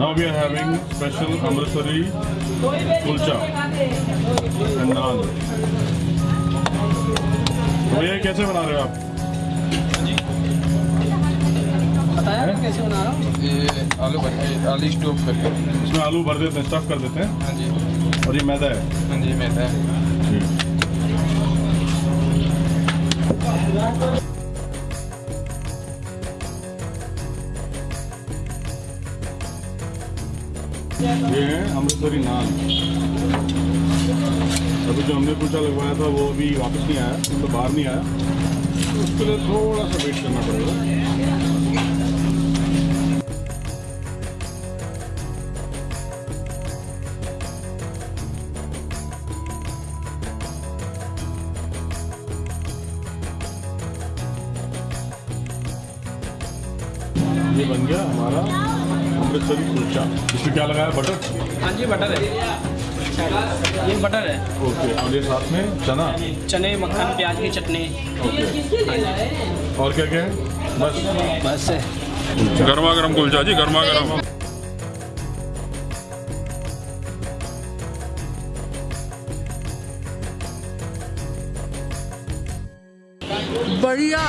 Now we are having special Amritsari kulcha and naan. तो ये कैसे बना रहे हो आप? बताया कैसे बना रहा हूँ? ये आलू भर के आलू स्टोव करके। इसमें आलू भर देते हैं स्टफ़ कर देते हैं? हाँ जी। और ये मैदा है? हाँ जी मैदा है। ये है अमृतसरी नान। अभी जो हमने कुलचा लगवाया था, वो अभी वापस नहीं आया तो बाहर नहीं आया। तो उसके लिए थोड़ा सा वेट करना पड़ेगा। ये बन गया हमारा अमृतसरी कुलचा। इसमें क्या लगाया? बटर हाँ जी बटर है। ये बटर है। ओके और ये साथ में चना? चने मक्खन प्याज की चटनी। ओके और क्या क्या है? बस। बस गर्मा गर्म कुलचा जी गर्मा गर्म बढ़िया।